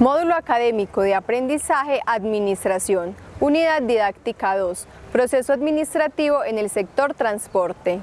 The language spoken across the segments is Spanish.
Módulo Académico de Aprendizaje Administración, Unidad Didáctica 2, Proceso Administrativo en el sector transporte.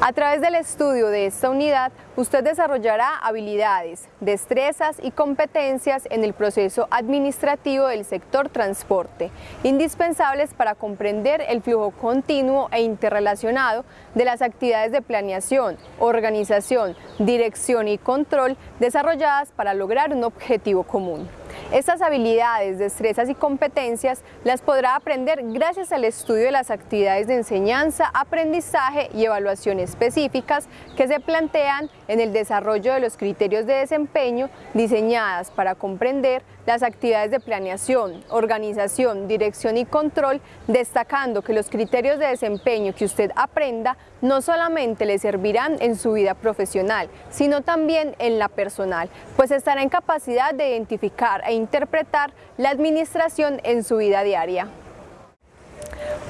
A través del estudio de esta unidad, usted desarrollará habilidades, destrezas y competencias en el proceso administrativo del sector transporte, indispensables para comprender el flujo continuo e interrelacionado de las actividades de planeación, organización, dirección y control desarrolladas para lograr un objetivo común. Estas habilidades, destrezas y competencias las podrá aprender gracias al estudio de las actividades de enseñanza, aprendizaje y evaluación específicas que se plantean en el desarrollo de los criterios de desempeño diseñadas para comprender las actividades de planeación, organización, dirección y control, destacando que los criterios de desempeño que usted aprenda no solamente le servirán en su vida profesional, sino también en la personal, pues estará en capacidad de identificar e interpretar la administración en su vida diaria.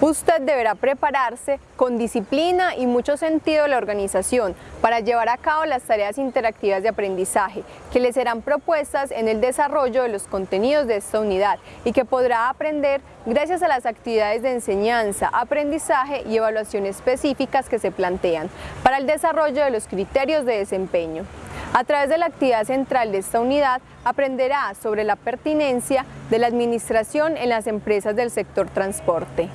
Usted deberá prepararse con disciplina y mucho sentido de la organización para llevar a cabo las tareas interactivas de aprendizaje que le serán propuestas en el desarrollo de los contenidos de esta unidad y que podrá aprender gracias a las actividades de enseñanza, aprendizaje y evaluación específicas que se plantean para el desarrollo de los criterios de desempeño. A través de la actividad central de esta unidad aprenderá sobre la pertinencia de la administración en las empresas del sector transporte.